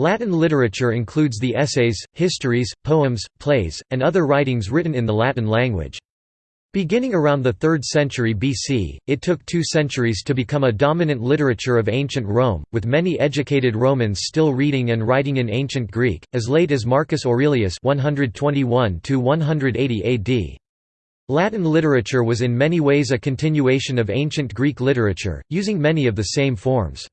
Latin literature includes the essays, histories, poems, plays, and other writings written in the Latin language. Beginning around the 3rd century BC, it took two centuries to become a dominant literature of ancient Rome, with many educated Romans still reading and writing in ancient Greek, as late as Marcus Aurelius 121 AD. Latin literature was in many ways a continuation of ancient Greek literature, using many of the same forms.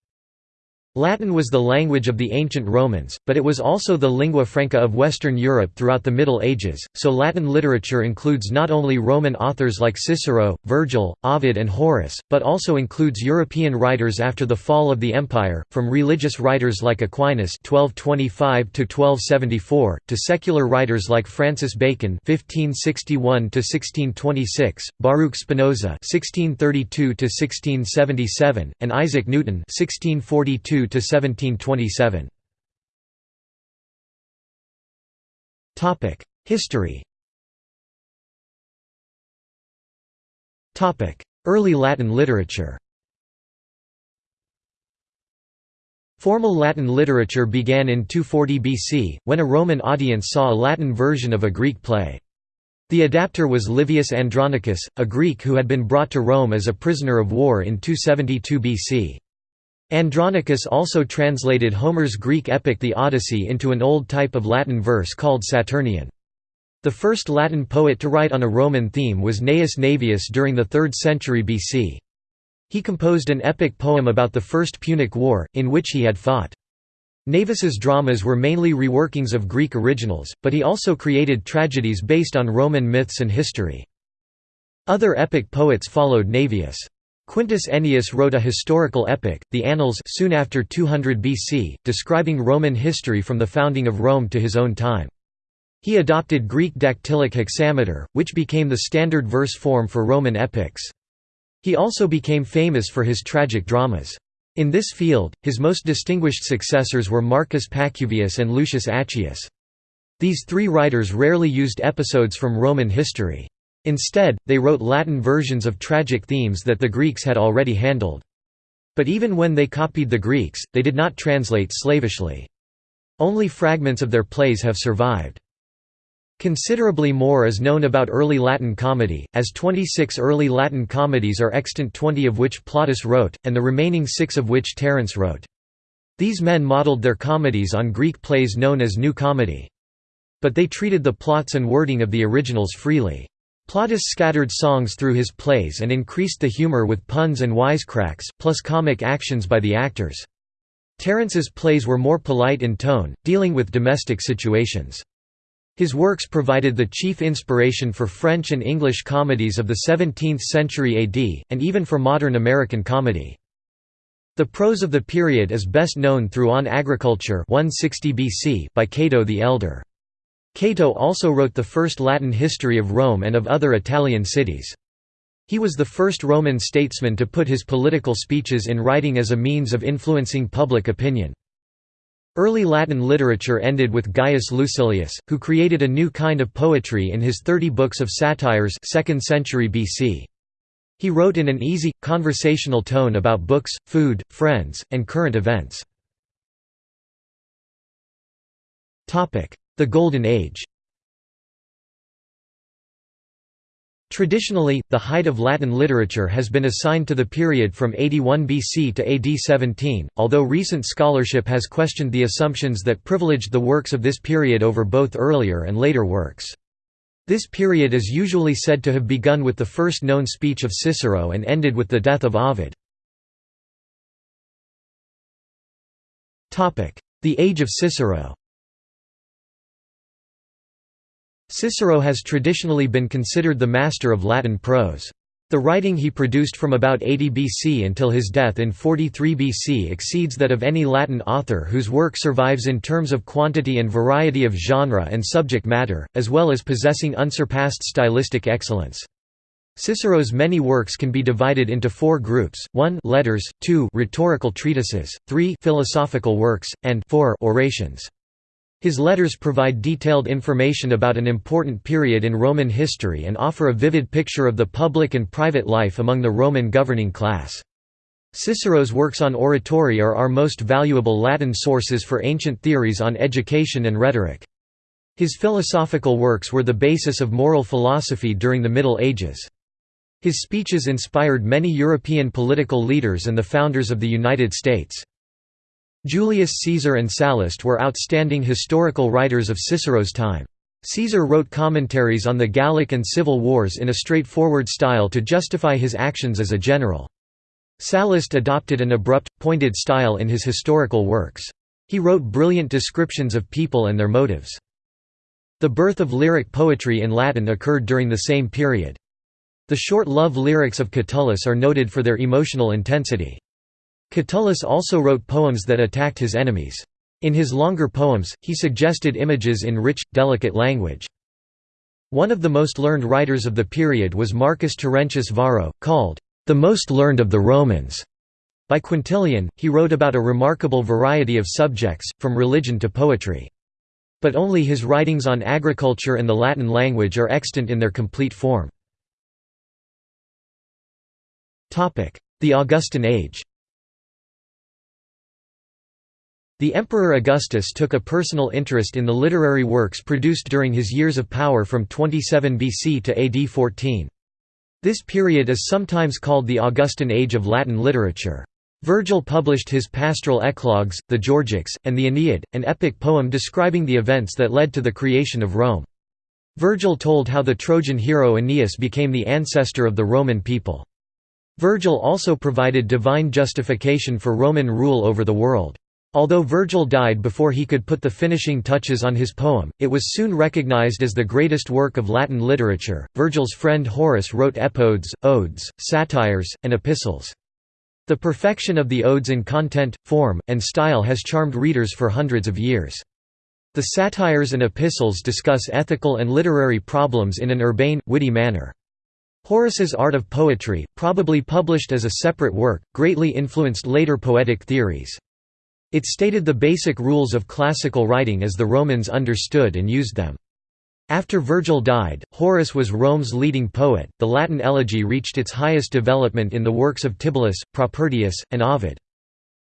Latin was the language of the ancient Romans, but it was also the lingua franca of Western Europe throughout the Middle Ages, so Latin literature includes not only Roman authors like Cicero, Virgil, Ovid and Horace, but also includes European writers after the fall of the Empire, from religious writers like Aquinas 1225 to secular writers like Francis Bacon 1561 Baruch Spinoza 1632 and Isaac Newton 1642 to 1727. Topic: History. Topic: Early Latin literature. Formal Latin literature began in 240 BC, when a Roman audience saw a Latin version of a Greek play. The adapter was Livius Andronicus, a Greek who had been brought to Rome as a prisoner of war in 272 BC. Andronicus also translated Homer's Greek epic The Odyssey into an old type of Latin verse called Saturnian. The first Latin poet to write on a Roman theme was Gnaeus Naevius during the 3rd century BC. He composed an epic poem about the First Punic War, in which he had fought. Naevius's dramas were mainly reworkings of Greek originals, but he also created tragedies based on Roman myths and history. Other epic poets followed Naevius. Quintus Ennius wrote a historical epic, the Annals soon after 200 BC, describing Roman history from the founding of Rome to his own time. He adopted Greek dactylic hexameter, which became the standard verse form for Roman epics. He also became famous for his tragic dramas. In this field, his most distinguished successors were Marcus Pacuvius and Lucius Accius. These three writers rarely used episodes from Roman history. Instead, they wrote Latin versions of tragic themes that the Greeks had already handled. But even when they copied the Greeks, they did not translate slavishly. Only fragments of their plays have survived. Considerably more is known about early Latin comedy, as 26 early Latin comedies are extant 20 of which Plautus wrote, and the remaining six of which Terence wrote. These men modeled their comedies on Greek plays known as New Comedy. But they treated the plots and wording of the originals freely. Plautus scattered songs through his plays and increased the humor with puns and wisecracks, plus comic actions by the actors. Terence's plays were more polite in tone, dealing with domestic situations. His works provided the chief inspiration for French and English comedies of the 17th century AD, and even for modern American comedy. The prose of the period is best known through On Agriculture 160 BC by Cato the Elder. Cato also wrote the first Latin history of Rome and of other Italian cities. He was the first Roman statesman to put his political speeches in writing as a means of influencing public opinion. Early Latin literature ended with Gaius Lucilius, who created a new kind of poetry in his Thirty Books of Satires 2nd century BC. He wrote in an easy, conversational tone about books, food, friends, and current events. The Golden Age Traditionally, the height of Latin literature has been assigned to the period from 81 BC to AD 17, although recent scholarship has questioned the assumptions that privileged the works of this period over both earlier and later works. This period is usually said to have begun with the first known speech of Cicero and ended with the death of Ovid. The Age of Cicero Cicero has traditionally been considered the master of Latin prose. The writing he produced from about 80 BC until his death in 43 BC exceeds that of any Latin author whose work survives in terms of quantity and variety of genre and subject matter, as well as possessing unsurpassed stylistic excellence. Cicero's many works can be divided into four groups, 1 letters, 2 rhetorical treatises, 3 philosophical works, and 4 orations. His letters provide detailed information about an important period in Roman history and offer a vivid picture of the public and private life among the Roman governing class. Cicero's works on oratory are our most valuable Latin sources for ancient theories on education and rhetoric. His philosophical works were the basis of moral philosophy during the Middle Ages. His speeches inspired many European political leaders and the founders of the United States. Julius Caesar and Sallust were outstanding historical writers of Cicero's time. Caesar wrote commentaries on the Gallic and Civil Wars in a straightforward style to justify his actions as a general. Sallust adopted an abrupt, pointed style in his historical works. He wrote brilliant descriptions of people and their motives. The birth of lyric poetry in Latin occurred during the same period. The short love lyrics of Catullus are noted for their emotional intensity. Catullus also wrote poems that attacked his enemies. In his longer poems, he suggested images in rich, delicate language. One of the most learned writers of the period was Marcus Terentius Varro, called the most learned of the Romans. By Quintilian, he wrote about a remarkable variety of subjects, from religion to poetry. But only his writings on agriculture and the Latin language are extant in their complete form. The Augustan Age The Emperor Augustus took a personal interest in the literary works produced during his years of power from 27 BC to AD 14. This period is sometimes called the Augustan Age of Latin literature. Virgil published his pastoral eclogues, the Georgics, and the Aeneid, an epic poem describing the events that led to the creation of Rome. Virgil told how the Trojan hero Aeneas became the ancestor of the Roman people. Virgil also provided divine justification for Roman rule over the world. Although Virgil died before he could put the finishing touches on his poem, it was soon recognized as the greatest work of Latin literature. Virgil's friend Horace wrote epodes, odes, satires, and epistles. The perfection of the odes in content, form, and style has charmed readers for hundreds of years. The satires and epistles discuss ethical and literary problems in an urbane, witty manner. Horace's Art of Poetry, probably published as a separate work, greatly influenced later poetic theories. It stated the basic rules of classical writing as the Romans understood and used them. After Virgil died, Horace was Rome's leading poet. The Latin elegy reached its highest development in the works of Tibullus, Propertius, and Ovid.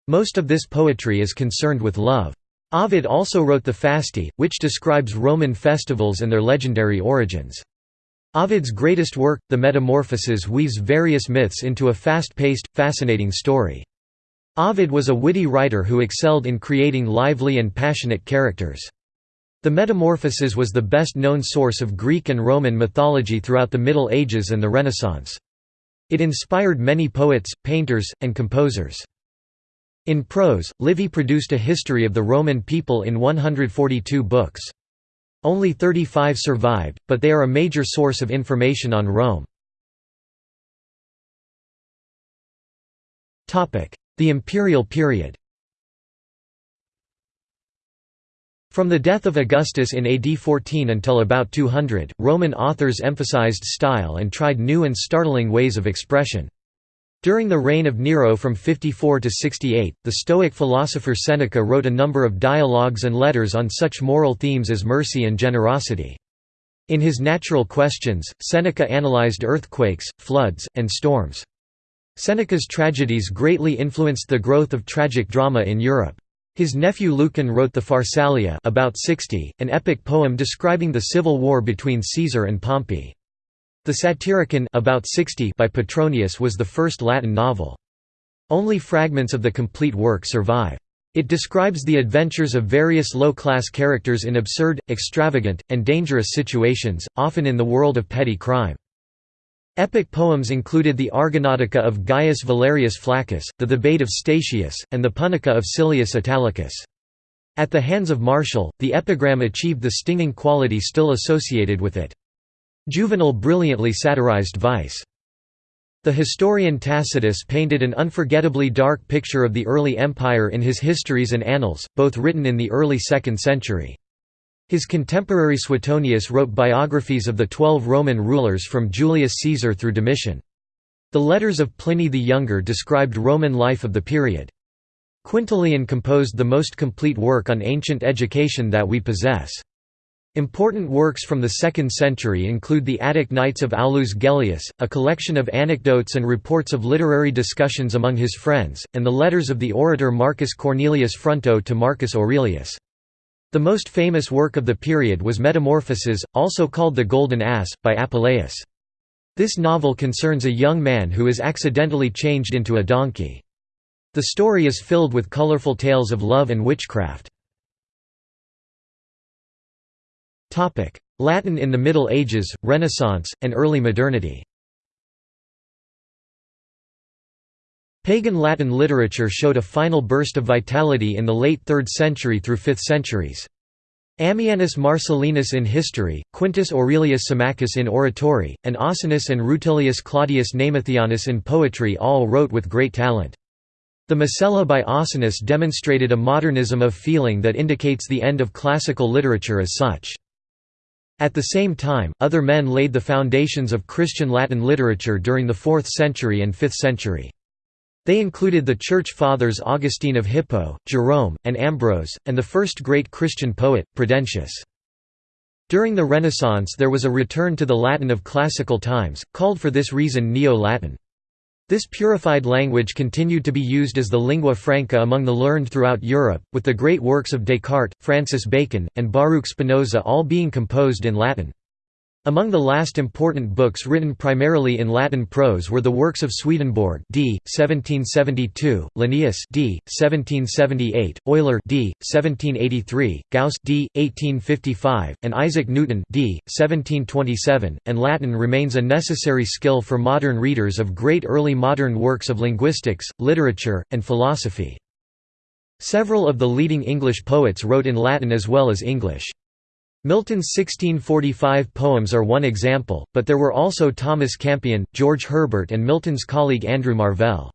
Most of this poetry is concerned with love. Ovid also wrote the Fasti, which describes Roman festivals and their legendary origins. Ovid's greatest work, the Metamorphoses weaves various myths into a fast-paced, fascinating story. Ovid was a witty writer who excelled in creating lively and passionate characters. The Metamorphoses was the best-known source of Greek and Roman mythology throughout the Middle Ages and the Renaissance. It inspired many poets, painters, and composers. In prose, Livy produced a history of the Roman people in 142 books. Only 35 survived, but they are a major source of information on Rome. The imperial period From the death of Augustus in AD 14 until about 200, Roman authors emphasized style and tried new and startling ways of expression. During the reign of Nero from 54 to 68, the Stoic philosopher Seneca wrote a number of dialogues and letters on such moral themes as mercy and generosity. In his Natural Questions, Seneca analyzed earthquakes, floods, and storms. Seneca's tragedies greatly influenced the growth of tragic drama in Europe. His nephew Lucan wrote the Pharsalia about 60, an epic poem describing the civil war between Caesar and Pompey. The Satyricon about 60 by Petronius was the first Latin novel. Only fragments of the complete work survive. It describes the adventures of various low-class characters in absurd, extravagant, and dangerous situations, often in the world of petty crime. Epic poems included the Argonautica of Gaius Valerius Flaccus, the Thebaid of Statius, and the Punica of Silius Italicus. At the hands of Martial, the epigram achieved the stinging quality still associated with it. Juvenal brilliantly satirized vice. The historian Tacitus painted an unforgettably dark picture of the early empire in his Histories and Annals, both written in the early 2nd century. His contemporary Suetonius wrote biographies of the twelve Roman rulers from Julius Caesar through Domitian. The letters of Pliny the Younger described Roman life of the period. Quintilian composed the most complete work on ancient education that we possess. Important works from the 2nd century include the Attic Nights of Aulus Gellius, a collection of anecdotes and reports of literary discussions among his friends, and the letters of the orator Marcus Cornelius Fronto to Marcus Aurelius. The most famous work of the period was Metamorphoses, also called The Golden Ass, by Apuleius. This novel concerns a young man who is accidentally changed into a donkey. The story is filled with colorful tales of love and witchcraft. Latin in the Middle Ages, Renaissance, and early modernity Pagan Latin literature showed a final burst of vitality in the late 3rd century through 5th centuries. Ammianus Marcellinus in history, Quintus Aurelius Symmachus in oratory, and Ausonius and Rutilius Claudius Namatianus in poetry all wrote with great talent. The Mosella by Ausonius demonstrated a modernism of feeling that indicates the end of classical literature as such. At the same time, other men laid the foundations of Christian Latin literature during the 4th century and 5th century. They included the Church Fathers Augustine of Hippo, Jerome, and Ambrose, and the first great Christian poet, Prudentius. During the Renaissance there was a return to the Latin of classical times, called for this reason Neo-Latin. This purified language continued to be used as the lingua franca among the learned throughout Europe, with the great works of Descartes, Francis Bacon, and Baruch Spinoza all being composed in Latin. Among the last important books written primarily in Latin prose were the works of Swedenborg d. 1772, Linnaeus d. 1778, Euler d. 1783, Gauss d. 1855, and Isaac Newton d. 1727, and Latin remains a necessary skill for modern readers of great early modern works of linguistics, literature, and philosophy. Several of the leading English poets wrote in Latin as well as English. Milton's 1645 poems are one example, but there were also Thomas Campion, George Herbert and Milton's colleague Andrew Marvell.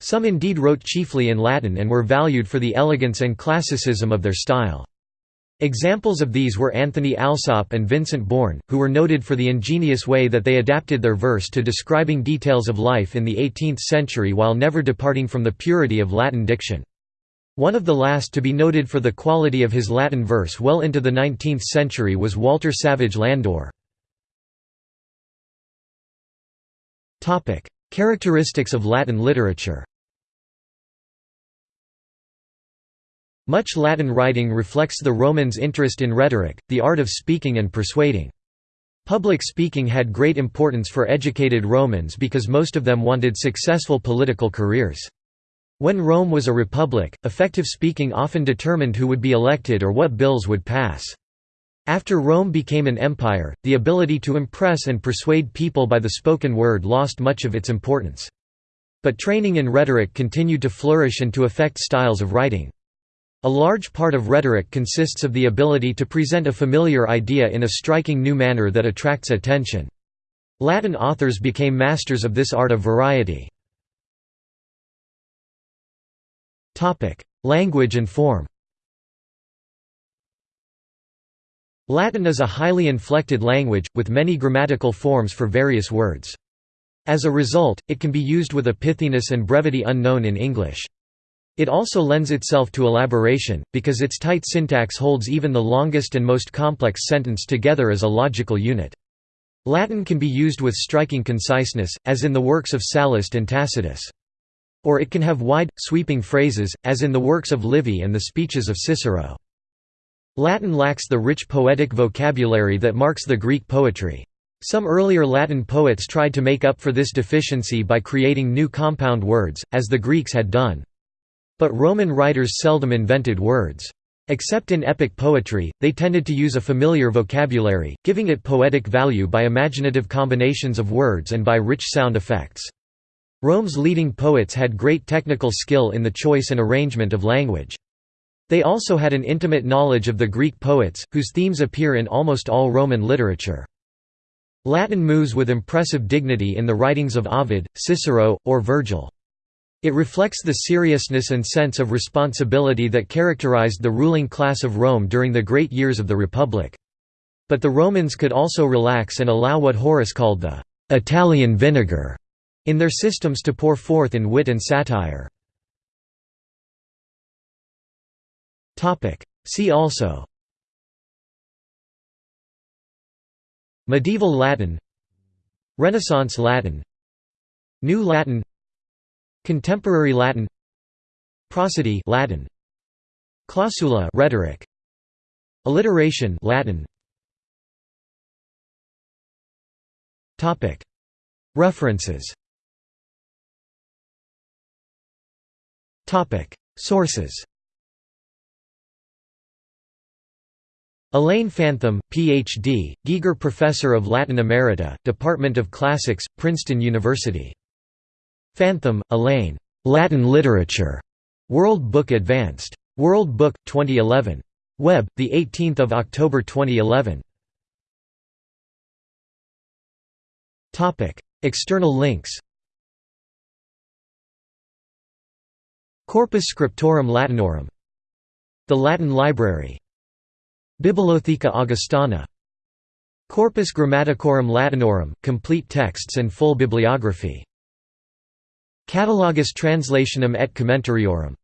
Some indeed wrote chiefly in Latin and were valued for the elegance and classicism of their style. Examples of these were Anthony Alsop and Vincent Bourne, who were noted for the ingenious way that they adapted their verse to describing details of life in the 18th century while never departing from the purity of Latin diction. One of the last to be noted for the quality of his Latin verse well into the 19th century was Walter Savage Landor. Characteristics of Latin literature Much Latin writing reflects the Romans' interest in rhetoric, the art of speaking and persuading. Public speaking had great importance for educated Romans because most of them wanted successful political careers. When Rome was a republic, effective speaking often determined who would be elected or what bills would pass. After Rome became an empire, the ability to impress and persuade people by the spoken word lost much of its importance. But training in rhetoric continued to flourish and to affect styles of writing. A large part of rhetoric consists of the ability to present a familiar idea in a striking new manner that attracts attention. Latin authors became masters of this art of variety. Language and form Latin is a highly inflected language, with many grammatical forms for various words. As a result, it can be used with a pithiness and brevity unknown in English. It also lends itself to elaboration, because its tight syntax holds even the longest and most complex sentence together as a logical unit. Latin can be used with striking conciseness, as in the works of Sallust and Tacitus. Or it can have wide, sweeping phrases, as in the works of Livy and the speeches of Cicero. Latin lacks the rich poetic vocabulary that marks the Greek poetry. Some earlier Latin poets tried to make up for this deficiency by creating new compound words, as the Greeks had done. But Roman writers seldom invented words. Except in epic poetry, they tended to use a familiar vocabulary, giving it poetic value by imaginative combinations of words and by rich sound effects. Rome's leading poets had great technical skill in the choice and arrangement of language. They also had an intimate knowledge of the Greek poets, whose themes appear in almost all Roman literature. Latin moves with impressive dignity in the writings of Ovid, Cicero, or Virgil. It reflects the seriousness and sense of responsibility that characterized the ruling class of Rome during the great years of the Republic. But the Romans could also relax and allow what Horace called the «Italian vinegar» in their systems to pour forth in wit and satire. See also Medieval Latin Renaissance Latin New Latin Contemporary Latin Prosody Latin Clausula rhetoric Alliteration Latin Topic References Sources Elaine Fantham, Ph.D., Giger Professor of Latin Emerita, Department of Classics, Princeton University. Fantham, Elaine. Latin Literature. World Book Advanced. World Book, 2011. Web, 18 October 2011. External links Corpus Scriptorum Latinorum. The Latin Library. Bibliotheca Augustana. Corpus Grammaticorum Latinorum, complete texts and full bibliography. Catalogus Translationum et Commentariorum